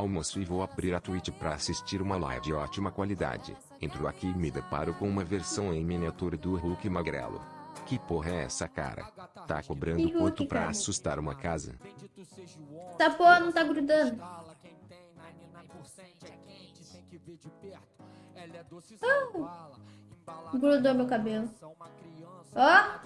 Almoço e vou abrir a Twitch para assistir uma live de ótima qualidade. Entro aqui e me deparo com uma versão em miniatura do Hulk magrelo. Que porra é essa, cara? Tá cobrando Hulk, quanto pra cara? assustar uma casa? Tá porra não tá grudando. Ah, grudou meu cabelo. Ó.